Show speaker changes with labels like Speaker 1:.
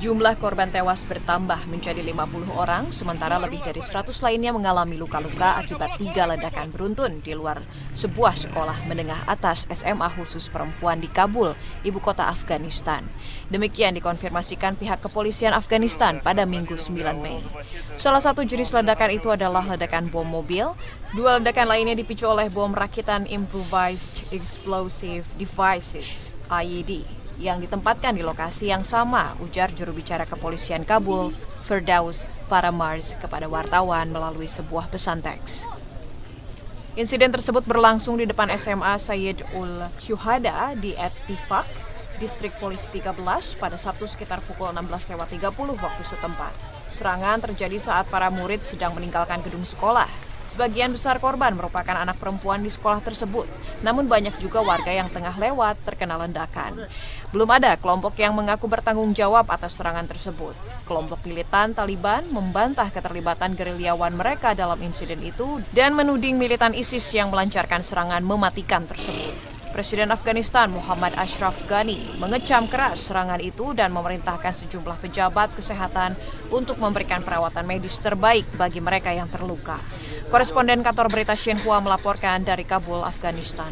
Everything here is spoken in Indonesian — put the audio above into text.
Speaker 1: Jumlah korban tewas bertambah menjadi 50 orang, sementara lebih dari 100 lainnya mengalami luka-luka akibat tiga ledakan beruntun di luar sebuah sekolah menengah atas SMA khusus perempuan di Kabul, ibu kota Afghanistan. Demikian dikonfirmasikan pihak kepolisian Afghanistan pada Minggu 9 Mei. Salah satu jenis ledakan itu adalah ledakan bom mobil, dua ledakan lainnya dipicu oleh bom rakitan Improvised Explosive Devices, IED yang ditempatkan di lokasi yang sama, ujar juru bicara kepolisian Kabul, Firdaus Faramars kepada wartawan melalui sebuah pesan teks. Insiden tersebut berlangsung di depan SMA Sayyid Ul Syuhada di Etifak, Distrik Polisi 13 pada Sabtu sekitar pukul 16.30 waktu setempat. Serangan terjadi saat para murid sedang meninggalkan gedung sekolah. Sebagian besar korban merupakan anak perempuan di sekolah tersebut, namun banyak juga warga yang tengah lewat terkena ledakan. Belum ada kelompok yang mengaku bertanggung jawab atas serangan tersebut. Kelompok militan Taliban membantah keterlibatan gerilyawan mereka dalam insiden itu dan menuding militan ISIS yang melancarkan serangan mematikan tersebut. Presiden Afghanistan Muhammad Ashraf Ghani mengecam keras serangan itu dan memerintahkan sejumlah pejabat kesehatan untuk memberikan perawatan medis terbaik bagi mereka yang terluka. Koresponden kantor berita Xinhua melaporkan dari Kabul, Afghanistan.